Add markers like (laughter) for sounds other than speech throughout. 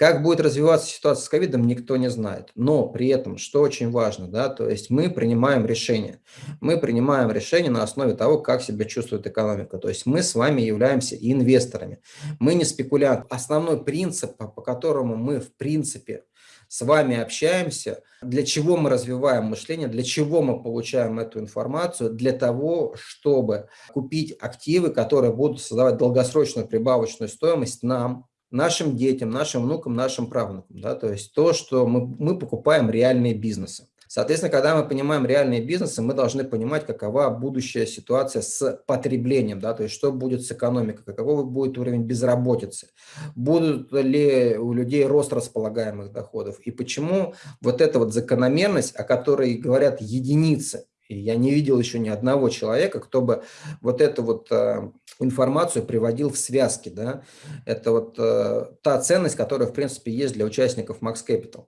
Как будет развиваться ситуация с ковидом, никто не знает. Но при этом, что очень важно, да, то есть мы принимаем решение. Мы принимаем решение на основе того, как себя чувствует экономика. То есть мы с вами являемся инвесторами. Мы не спекулянты. Основной принцип, по которому мы в принципе с вами общаемся, для чего мы развиваем мышление, для чего мы получаем эту информацию, для того, чтобы купить активы, которые будут создавать долгосрочную прибавочную стоимость нам, нашим детям, нашим внукам, нашим правнукам. Да? То есть то, что мы, мы покупаем реальные бизнесы. Соответственно, когда мы понимаем реальные бизнесы, мы должны понимать, какова будущая ситуация с потреблением, да, то есть что будет с экономикой, какой будет уровень безработицы, будут ли у людей рост располагаемых доходов и почему вот эта вот закономерность, о которой говорят единицы, и я не видел еще ни одного человека, кто бы вот эту вот э, информацию приводил в связки. Да? Это вот э, та ценность, которая, в принципе, есть для участников Max Capital.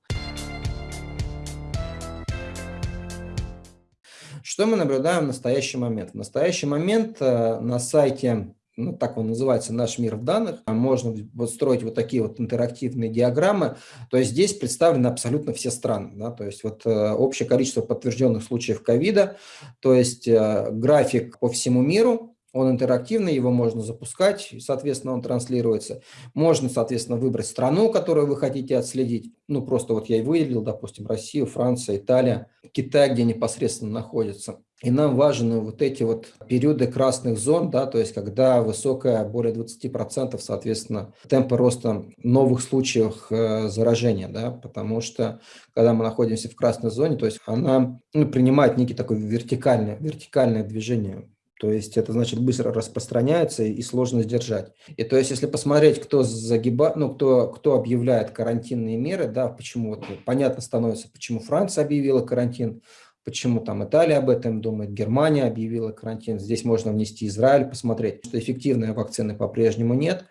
Что мы наблюдаем в настоящий момент? В настоящий момент э, на сайте, ну, так он называется, «Наш мир в данных», можно вот строить вот такие вот интерактивные диаграммы. То есть здесь представлены абсолютно все страны. Да? То есть вот э, общее количество подтвержденных случаев ковида, то есть э, график по всему миру, он интерактивный, его можно запускать, соответственно, он транслируется. Можно, соответственно, выбрать страну, которую вы хотите отследить. Ну, просто вот я и выделил, допустим, Россию, Франция, Италия, Китай, где непосредственно находится. И нам важны вот эти вот периоды красных зон, да, то есть когда высокая, более 20%, соответственно, темпа роста новых случаев э, заражения, да, потому что когда мы находимся в красной зоне, то есть она ну, принимает некий такой вертикальное, вертикальное движение то есть это значит быстро распространяется и сложно сдержать. И то есть если посмотреть, кто загибает, ну, кто, кто объявляет карантинные меры, да, почему вот понятно становится, почему Франция объявила карантин, почему там Италия об этом думает, Германия объявила карантин. Здесь можно внести Израиль, посмотреть, что эффективной вакцины по-прежнему нет.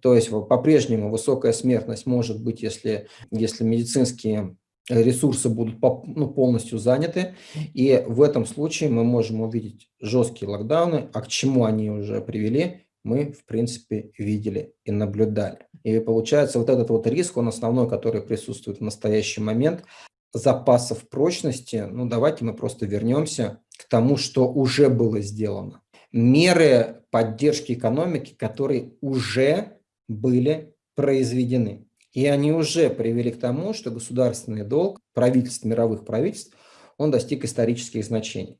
То есть по-прежнему высокая смертность может быть, если, если медицинские ресурсы будут ну, полностью заняты. И в этом случае мы можем увидеть жесткие локдауны, а к чему они уже привели, мы, в принципе, видели и наблюдали. И получается, вот этот вот риск, он основной, который присутствует в настоящий момент, запасов прочности, ну давайте мы просто вернемся к тому, что уже было сделано. Меры поддержки экономики, которые уже были произведены. И они уже привели к тому, что государственный долг правительств, мировых правительств, он достиг исторических значений.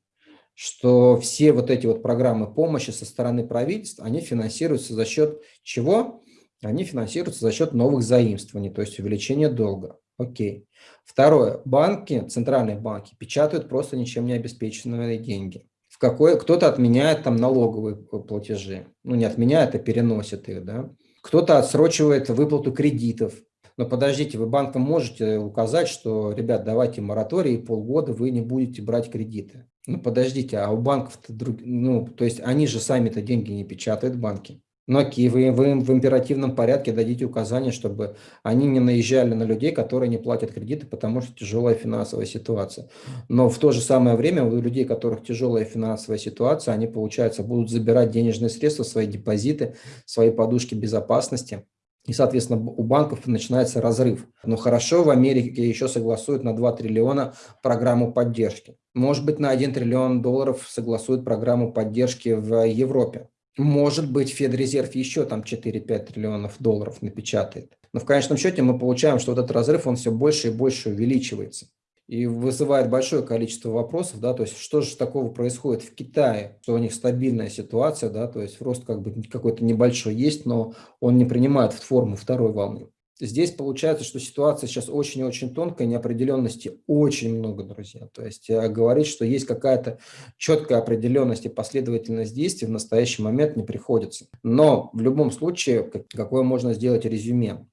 Что все вот эти вот программы помощи со стороны правительств, они финансируются за счет чего? Они финансируются за счет новых заимствований, то есть увеличения долга. Окей. Второе. Банки, центральные банки печатают просто ничем не обеспеченные деньги. В какой кто-то отменяет там налоговые платежи. Ну, не отменяет, а переносит их, да. Кто-то отсрочивает выплату кредитов. Но подождите, вы банкам можете указать, что, ребят, давайте мораторий, полгода вы не будете брать кредиты. Ну, подождите, а у банков-то, ну, то есть они же сами-то деньги не печатают, банки. Ну окей, вы, вы им в императивном порядке дадите указания, чтобы они не наезжали на людей, которые не платят кредиты, потому что тяжелая финансовая ситуация. Но в то же самое время у людей, у которых тяжелая финансовая ситуация, они, получается, будут забирать денежные средства, свои депозиты, свои подушки безопасности. И, соответственно, у банков начинается разрыв. Но хорошо, в Америке еще согласуют на 2 триллиона программу поддержки. Может быть, на 1 триллион долларов согласуют программу поддержки в Европе. Может быть, Федрезерв еще там 4-5 триллионов долларов напечатает. Но в конечном счете мы получаем, что вот этот разрыв, он все больше и больше увеличивается. И вызывает большое количество вопросов, да, то есть что же такого происходит в Китае, что у них стабильная ситуация, да, то есть рост как бы какой-то небольшой есть, но он не принимает форму второй волны. Здесь получается, что ситуация сейчас очень-очень тонкая, неопределенности очень много, друзья. То есть э, говорить, что есть какая-то четкая определенность и последовательность действий в настоящий момент не приходится. Но в любом случае, какое можно сделать резюме?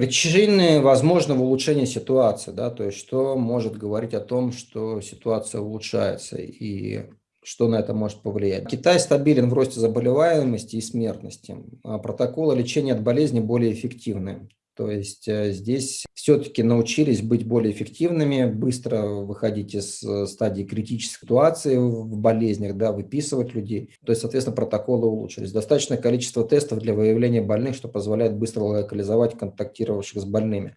Причины возможного улучшения ситуации, да, то есть что может говорить о том, что ситуация улучшается и что на это может повлиять. Китай стабилен в росте заболеваемости и смертности. А протоколы лечения от болезни более эффективны. То есть э, здесь все-таки научились быть более эффективными, быстро выходить из э, стадии критической ситуации в болезнях, да, выписывать людей. То есть, соответственно, протоколы улучшились. Достаточное количество тестов для выявления больных, что позволяет быстро локализовать контактировавших с больными.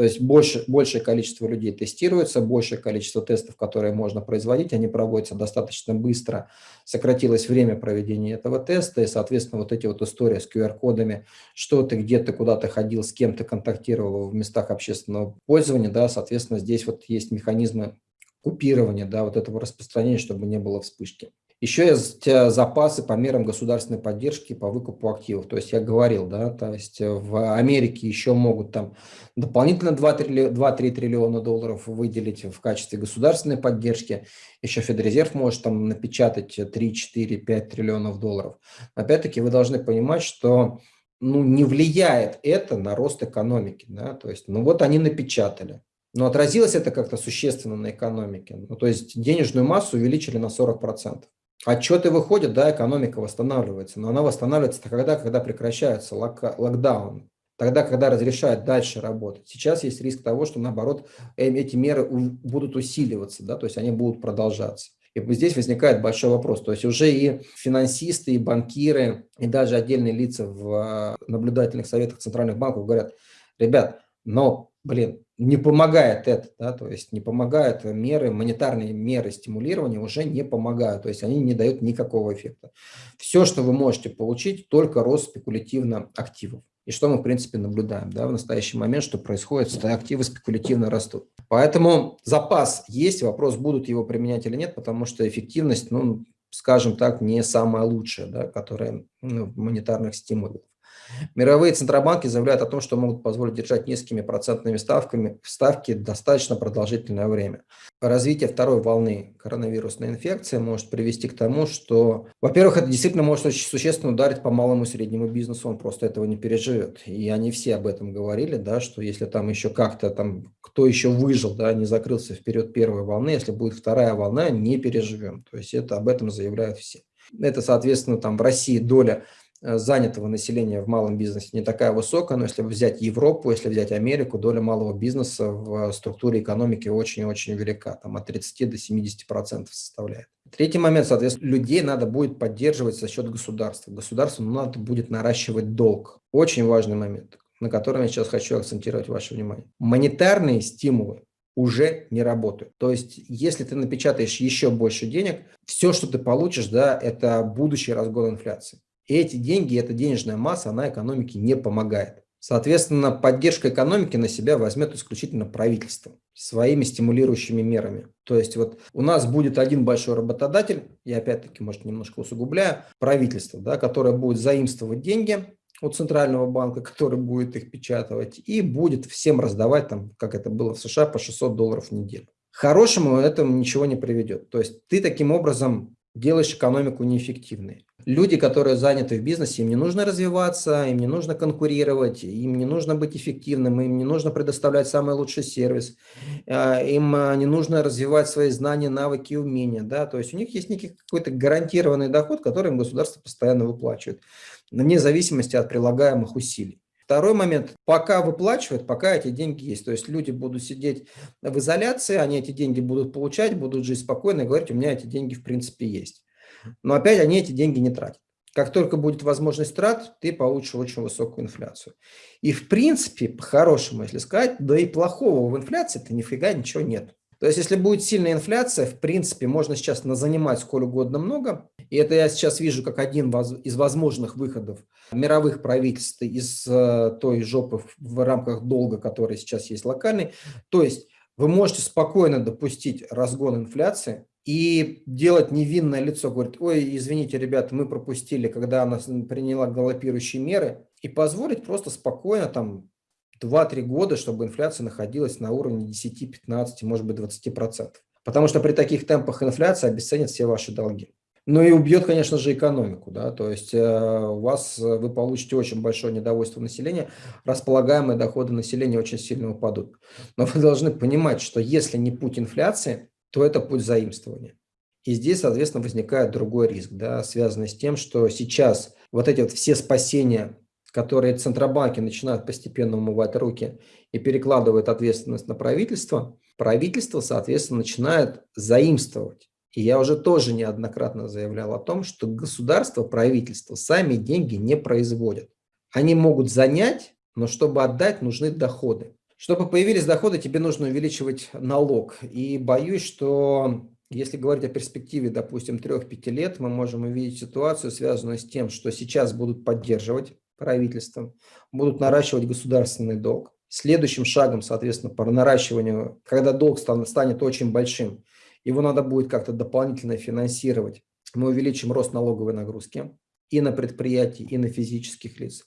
То есть больше, большее количество людей тестируется, большее количество тестов, которые можно производить, они проводятся достаточно быстро. Сократилось время проведения этого теста, и, соответственно, вот эти вот истории с QR-кодами, что ты где-то куда-то ходил, с кем ты контактировал в местах общественного пользования, да, соответственно, здесь вот есть механизмы купирования да, вот этого распространения, чтобы не было вспышки. Еще есть запасы по мерам государственной поддержки по выкупу активов. То есть я говорил, да, то есть э, в Америке еще могут там дополнительно 2-3 триллиона долларов выделить в качестве государственной поддержки. Еще Федрезерв может там напечатать 3, 4, 5 триллионов долларов. Опять-таки вы должны понимать, что ну, не влияет это на рост экономики. Да? То есть, ну вот они напечатали. Но отразилось это как-то существенно на экономике. Ну, то есть денежную массу увеличили на 40%. Отчеты выходят, да, экономика восстанавливается, но она восстанавливается тогда, когда прекращается лок локдаун, тогда, когда разрешают дальше работать. Сейчас есть риск того, что наоборот э, эти меры будут усиливаться, да, то есть они будут продолжаться. И здесь возникает большой вопрос. То есть уже и финансисты, и банкиры, и даже отдельные лица в а, наблюдательных советах центральных банков говорят, ребят, но, блин, не помогает это, да, то есть не помогают меры, монетарные меры стимулирования уже не помогают, то есть они не дают никакого эффекта. Все, что вы можете получить, только рост спекулятивно активов. И что мы, в принципе, наблюдаем да, в настоящий момент, что происходит, что активы спекулятивно растут. Поэтому запас есть, вопрос, будут его применять или нет, потому что эффективность, ну, скажем так, не самая лучшая, да, которая ну, монетарных стимулов. Мировые центробанки заявляют о том, что могут позволить держать низкими процентными ставками ставки достаточно продолжительное время. Развитие второй волны коронавирусной инфекции может привести к тому, что, во-первых, это действительно может очень существенно ударить по малому и среднему бизнесу, он просто этого не переживет. И они все об этом говорили, да, что если там еще как-то там, кто еще выжил, да, не закрылся вперед первой волны, если будет вторая волна, не переживем. То есть это об этом заявляют все. Это, соответственно, там в России доля занятого населения в малом бизнесе не такая высокая, но если взять Европу, если взять Америку, доля малого бизнеса в структуре экономики очень-очень велика, там от 30 до 70 процентов составляет. Третий момент, соответственно, людей надо будет поддерживать за счет государства. Государству надо будет наращивать долг. Очень важный момент, на котором я сейчас хочу акцентировать ваше внимание. Монетарные стимулы уже не работают. То есть, если ты напечатаешь еще больше денег, все, что ты получишь, да, это будущий разгон инфляции. И эти деньги, эта денежная масса, она экономике не помогает. Соответственно, поддержка экономики на себя возьмет исключительно правительство своими стимулирующими мерами. То есть вот у нас будет один большой работодатель, я опять-таки, может, немножко усугубляю, правительство, да, которое будет заимствовать деньги у Центрального банка, (laughs) который будет их печатать, и будет всем раздавать, там, как это было в США, по 600 долларов в неделю. Хорошему этому ничего не приведет. То есть ты таким образом делаешь экономику неэффективной. Люди, которые заняты в бизнесе, им не нужно развиваться, им не нужно конкурировать, им не нужно быть эффективным, им не нужно предоставлять самый лучший сервис, а, им а, не нужно развивать свои знания, навыки и умения. Да? То есть у них есть некий какой-то гарантированный доход, который им государство постоянно выплачивает, вне зависимости от прилагаемых усилий. Второй момент, пока выплачивают, пока эти деньги есть. То есть люди будут сидеть в изоляции, они эти деньги будут получать, будут жить спокойно и говорить, у меня эти деньги в принципе есть. Но опять они эти деньги не тратят. Как только будет возможность трат, ты получишь очень высокую инфляцию. И в принципе, по-хорошему, если сказать, да и плохого в инфляции-то нифига ничего нет. То есть, если будет сильная инфляция, в принципе, можно сейчас занимать сколь угодно много. И это я сейчас вижу как один из возможных выходов мировых правительств из э, той жопы в рамках долга, который сейчас есть локальный. То есть, вы можете спокойно допустить разгон инфляции и делать невинное лицо, говорит, ой, извините, ребята, мы пропустили, когда она приняла галопирующие меры, и позволить просто спокойно там 2-3 года, чтобы инфляция находилась на уровне 10, 15, может быть 20%. Потому что при таких темпах инфляция обесценит все ваши долги. Ну и убьет, конечно же, экономику. Да? То есть э, у вас, э, вы получите очень большое недовольство населения, располагаемые доходы населения очень сильно упадут. Но вы должны понимать, что если не путь инфляции, то это путь заимствования. И здесь, соответственно, возникает другой риск, да, связанный с тем, что сейчас вот эти вот все спасения которые центробанки начинают постепенно умывать руки и перекладывают ответственность на правительство, правительство, соответственно, начинает заимствовать. И я уже тоже неоднократно заявлял о том, что государство, правительство сами деньги не производят. Они могут занять, но чтобы отдать, нужны доходы. Чтобы появились доходы, тебе нужно увеличивать налог. И боюсь, что если говорить о перспективе, допустим, 3-5 лет, мы можем увидеть ситуацию, связанную с тем, что сейчас будут поддерживать правительством, будут наращивать государственный долг. Следующим шагом, соответственно, по наращиванию, когда долг станет очень большим, его надо будет как-то дополнительно финансировать. Мы увеличим рост налоговой нагрузки и на предприятия, и на физических лиц.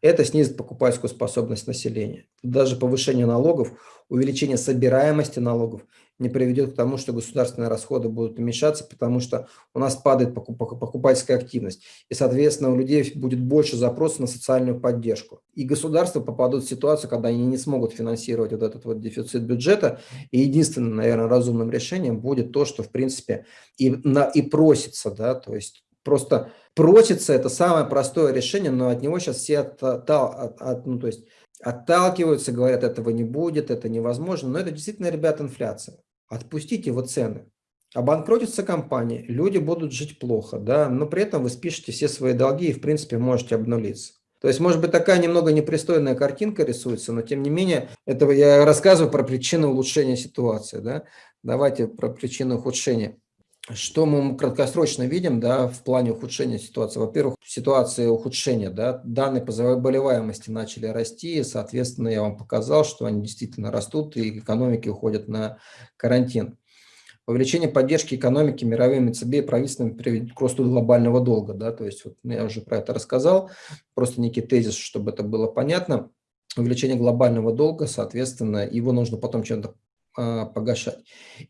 Это снизит покупательскую способность населения. Даже повышение налогов, увеличение собираемости налогов не приведет к тому, что государственные расходы будут уменьшаться, потому что у нас падает покупательская активность. И, соответственно, у людей будет больше запросов на социальную поддержку. И государства попадут в ситуацию, когда они не смогут финансировать вот этот вот дефицит бюджета. И единственным, наверное, разумным решением будет то, что, в принципе, и, на, и просится, да, то есть просто просится, это самое простое решение, но от него сейчас все от, от, от, ну, то есть отталкиваются, говорят, этого не будет, это невозможно. Но это действительно, ребят, инфляция. Отпустите его цены. Обанкротится компания, люди будут жить плохо, да, но при этом вы спишете все свои долги и, в принципе, можете обнулиться. То есть, может быть, такая немного непристойная картинка рисуется, но тем не менее, этого я рассказываю про причины улучшения ситуации. Да? Давайте про причины ухудшения. Что мы краткосрочно видим да, в плане ухудшения ситуации? Во-первых, ситуация ухудшения. Да, данные по заболеваемости начали расти, и, соответственно, я вам показал, что они действительно растут, и экономики уходят на карантин. Увеличение поддержки экономики мировыми ЦБ и правительствами приведет к росту глобального долга. Да, то есть вот я уже про это рассказал, просто некий тезис, чтобы это было понятно. Увеличение глобального долга, соответственно, его нужно потом чем-то погашать.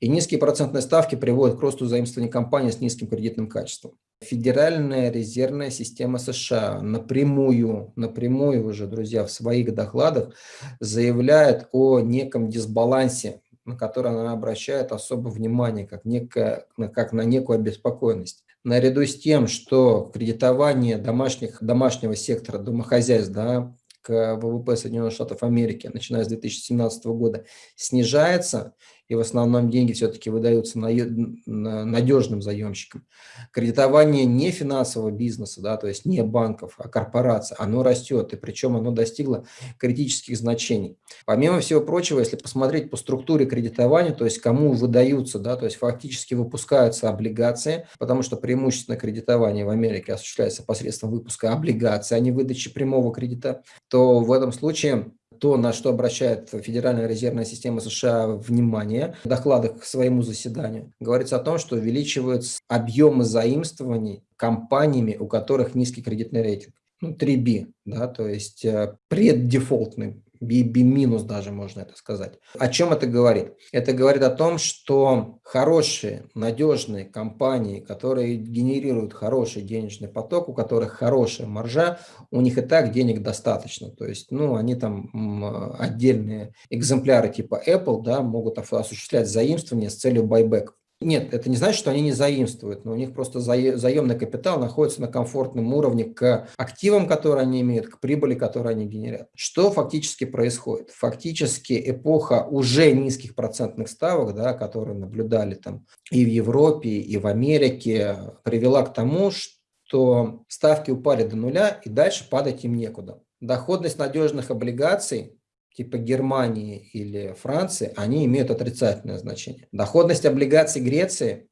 И низкие процентные ставки приводят к росту заимствований компаний с низким кредитным качеством. Федеральная резервная система США напрямую, напрямую уже, друзья, в своих докладах заявляет о неком дисбалансе, на который она обращает особое внимание, как, некое, как на некую обеспокоенность. Наряду с тем, что кредитование домашних, домашнего сектора, домохозяйств, да, к ВВП Соединенных Штатов Америки, начиная с 2017 года, снижается, и в основном деньги все-таки выдаются надежным заемщикам. Кредитование не финансового бизнеса, да, то есть не банков, а корпораций, оно растет, и причем оно достигло критических значений. Помимо всего прочего, если посмотреть по структуре кредитования, то есть кому выдаются, да, то есть фактически выпускаются облигации, потому что преимущественно кредитование в Америке осуществляется посредством выпуска облигаций, а не выдачи прямого кредита, то в этом случае то, на что обращает Федеральная резервная система США внимание в докладах к своему заседанию, говорится о том, что увеличиваются объемы заимствований компаниями, у которых низкий кредитный рейтинг. Ну, 3B, да, то есть э, преддефолтный B минус даже можно это сказать. О чем это говорит? Это говорит о том, что хорошие, надежные компании, которые генерируют хороший денежный поток, у которых хорошая маржа, у них и так денег достаточно. То есть, ну, они там отдельные экземпляры типа Apple, да, могут осуществлять заимствование с целью байбека. Нет, это не значит, что они не заимствуют, но у них просто заемный капитал находится на комфортном уровне к активам, которые они имеют, к прибыли, которую они генерят. Что фактически происходит? Фактически эпоха уже низких процентных ставок, да, которые наблюдали там и в Европе, и в Америке, привела к тому, что ставки упали до нуля и дальше падать им некуда. Доходность надежных облигаций типа Германии или Франции, они имеют отрицательное значение. Доходность облигаций Греции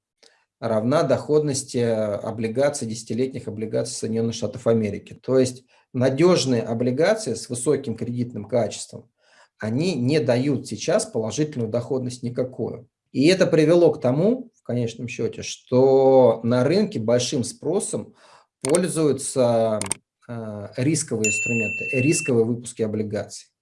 равна доходности облигаций, десятилетних облигаций Соединенных Штатов Америки. То есть надежные облигации с высоким кредитным качеством, они не дают сейчас положительную доходность никакую. И это привело к тому, в конечном счете, что на рынке большим спросом пользуются э, рисковые инструменты, рисковые выпуски облигаций.